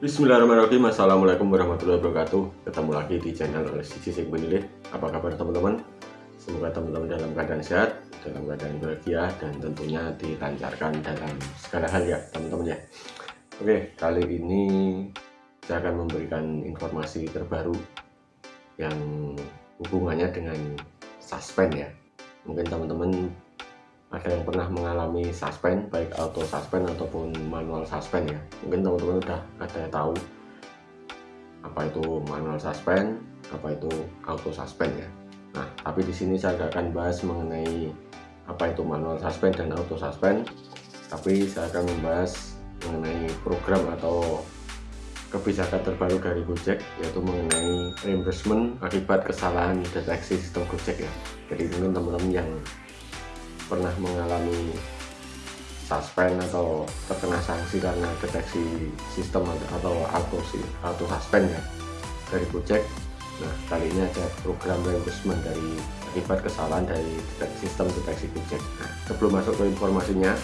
Bismillahirrahmanirrahim. Assalamualaikum warahmatullahi wabarakatuh. Ketemu lagi di channel oleh Sisi Sing Penilih Apa kabar teman-teman? Semoga teman-teman dalam keadaan sehat Dalam keadaan bahagia Dan tentunya dilancarkan dalam segala hal ya teman-teman ya. Oke kali ini Saya akan memberikan informasi terbaru Yang hubungannya dengan suspend ya. Mungkin teman-teman ada yang pernah mengalami suspend baik auto suspend ataupun manual suspend ya. Mungkin teman-teman udah ada tahu apa itu manual suspend apa itu auto suspend ya. Nah tapi di sini saya akan bahas mengenai apa itu manual suspend dan auto suspend tapi saya akan membahas mengenai program atau kebijakan terbaru dari Gojek yaitu mengenai reimbursement akibat kesalahan deteksi sistem Gojek ya. Jadi mungkin teman-teman yang pernah mengalami suspend atau terkena sanksi karena deteksi sistem atau auto auto suspend ya. Dari Gojek nah kali ini ada program reimbursement dari akibat kesalahan dari deteksi, sistem deteksi Gojek. Nah, sebelum masuk ke informasinya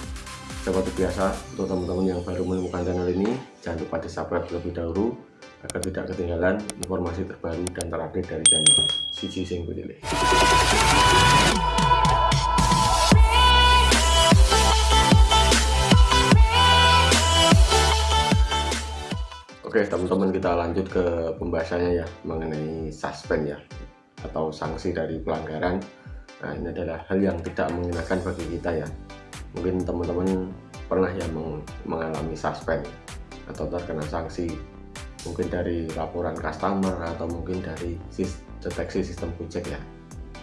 seperti biasa untuk teman-teman yang baru menemukan channel ini jangan lupa di subscribe terlebih dahulu agar tidak ketinggalan informasi terbaru dan terupdate dari channel Sisi Penilih Oke teman-teman kita lanjut ke pembahasannya ya mengenai suspend ya atau sanksi dari pelanggaran. Nah ini adalah hal yang tidak mengenakan bagi kita ya. Mungkin teman-teman pernah ya mengalami suspend atau terkena sanksi mungkin dari laporan customer atau mungkin dari deteksi sistem Gojek ya.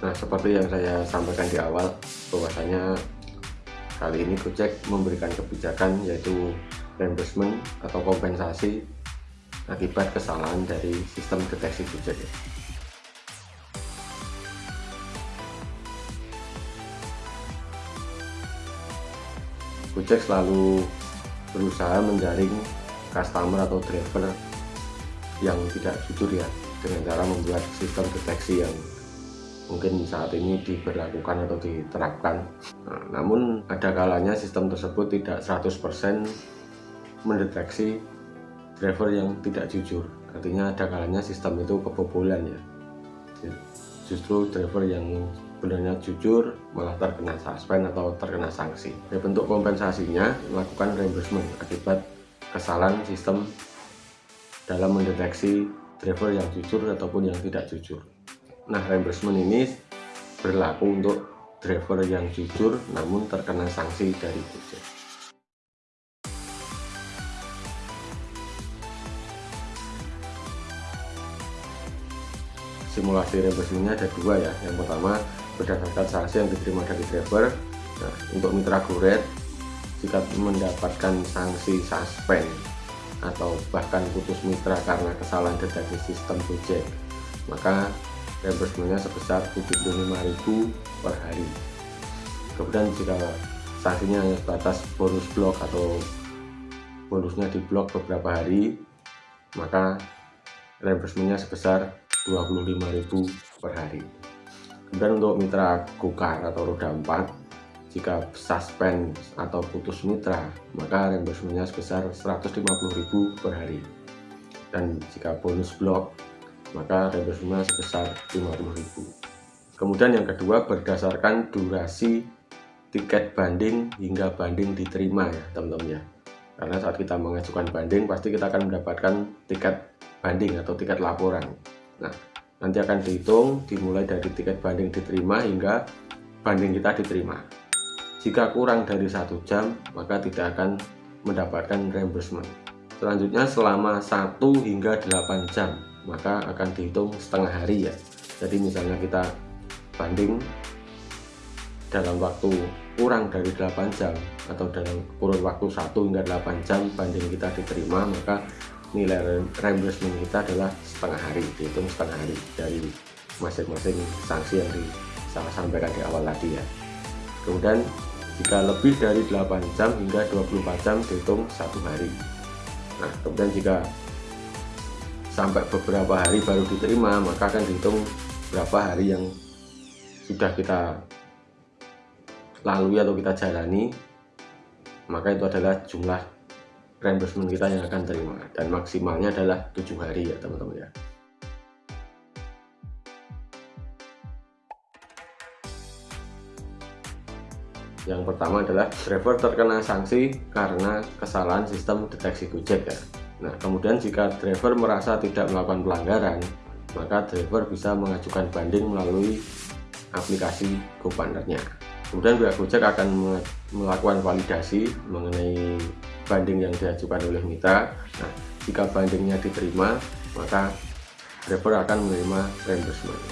Nah seperti yang saya sampaikan di awal bahwasanya kali ini Gojek memberikan kebijakan yaitu reimbursement atau kompensasi akibat kesalahan dari sistem deteksi Gojek ya. Gojek selalu berusaha menjaring customer atau driver yang tidak jujur ya dengan cara membuat sistem deteksi yang mungkin saat ini diberlakukan atau diterapkan nah, namun ada kalanya sistem tersebut tidak 100% mendeteksi driver yang tidak jujur. Artinya ada kalanya sistem itu kebobolan ya. Justru driver yang benarnya jujur malah terkena suspend atau terkena sanksi. Ya, bentuk kompensasinya melakukan reimbursement akibat kesalahan sistem dalam mendeteksi driver yang jujur ataupun yang tidak jujur. Nah reimbursement ini berlaku untuk driver yang jujur namun terkena sanksi dari Gojek simulasi reimbursementnya ada dua ya. Yang pertama berdasarkan sanksi yang diterima dari driver nah, untuk mitra goret jika mendapatkan sanksi suspend atau bahkan putus mitra karena kesalahan deteksi sistem Gojek. Maka reimbursementnya sebesar 75.000 per hari. Kemudian jika sanksinya hanya sebatas bonus blok atau bonusnya di blok beberapa hari maka reimbursementnya sebesar 25.000 per hari. Kemudian untuk mitra gokar atau roda 4 jika suspend atau putus mitra maka reimbursementnya sebesar 150.000 per hari. Dan jika bonus blok maka reimbursementnya sebesar 50.000 kemudian yang kedua berdasarkan durasi tiket banding hingga banding diterima ya teman-teman ya karena saat kita mengajukan banding pasti kita akan mendapatkan tiket banding atau tiket laporan Nah, nanti akan dihitung dimulai dari tiket banding diterima hingga banding kita diterima. Jika kurang dari satu jam, maka tidak akan mendapatkan reimbursement. Selanjutnya selama 1 hingga 8 jam, maka akan dihitung setengah hari ya. Jadi misalnya kita banding dalam waktu kurang dari 8 jam atau dalam kurun waktu 1 hingga 8 jam banding kita diterima, maka nilai reimbursement kita adalah setengah hari dihitung setengah hari dari masing-masing sanksi yang di saya sampaikan di awal tadi ya. Kemudian jika lebih dari 8 jam hingga 24 jam dihitung satu hari. Nah kemudian jika sampai beberapa hari baru diterima maka akan dihitung berapa hari yang sudah kita lalui atau kita jalani. Maka itu adalah jumlah reimbursement kita yang akan terima. Dan maksimalnya adalah tujuh hari ya teman-teman ya. Yang pertama adalah driver terkena sanksi karena kesalahan sistem deteksi Gojek ya. Nah kemudian jika driver merasa tidak melakukan pelanggaran maka driver bisa mengajukan banding melalui aplikasi GoPartnernya kemudian pihak Gojek akan melakukan validasi mengenai banding yang diajukan oleh mitra nah jika bandingnya diterima maka driver akan menerima reimbursement.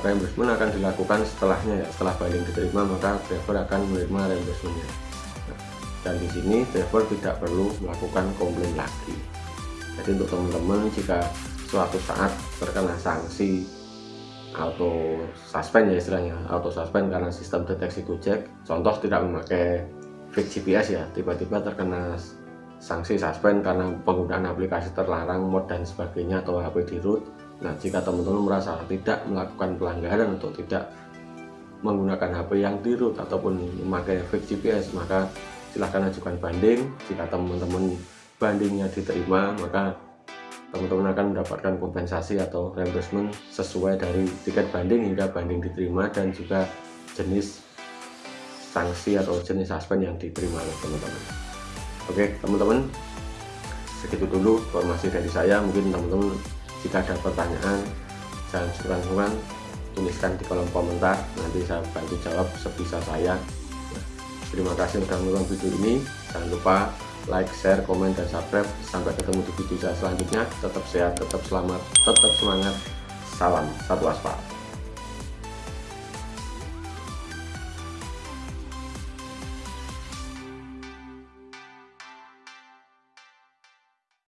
Reimbursement akan dilakukan setelahnya ya. Setelah banding diterima maka driver akan menerima reimbursementnya. Nah, dan di sini driver tidak perlu melakukan komplain lagi. Jadi untuk teman-teman jika suatu saat terkena sanksi auto suspend ya istilahnya auto suspend karena sistem deteksi Gojek contoh tidak memakai fix GPS ya tiba-tiba terkena sanksi suspend karena penggunaan aplikasi terlarang mod dan sebagainya atau HP di root. Nah jika teman-teman merasa tidak melakukan pelanggaran atau tidak menggunakan HP yang di root ataupun memakai fix GPS maka silahkan ajukan banding. Jika teman-teman bandingnya diterima maka teman-teman akan mendapatkan kompensasi atau reimbursement sesuai dari tiket banding hingga banding diterima dan juga jenis sanksi atau jenis suspend yang diterima oleh teman-teman oke teman-teman segitu dulu informasi dari saya mungkin teman-teman jika ada pertanyaan jangan sungkan-sungkan tuliskan di kolom komentar nanti saya bantu jawab sebisa saya terima kasih sudah menonton video ini jangan lupa like, share, komen, dan subscribe. Sampai ketemu di video saya selanjutnya. Tetap sehat, tetap selamat, tetap semangat. Salam satu aspal.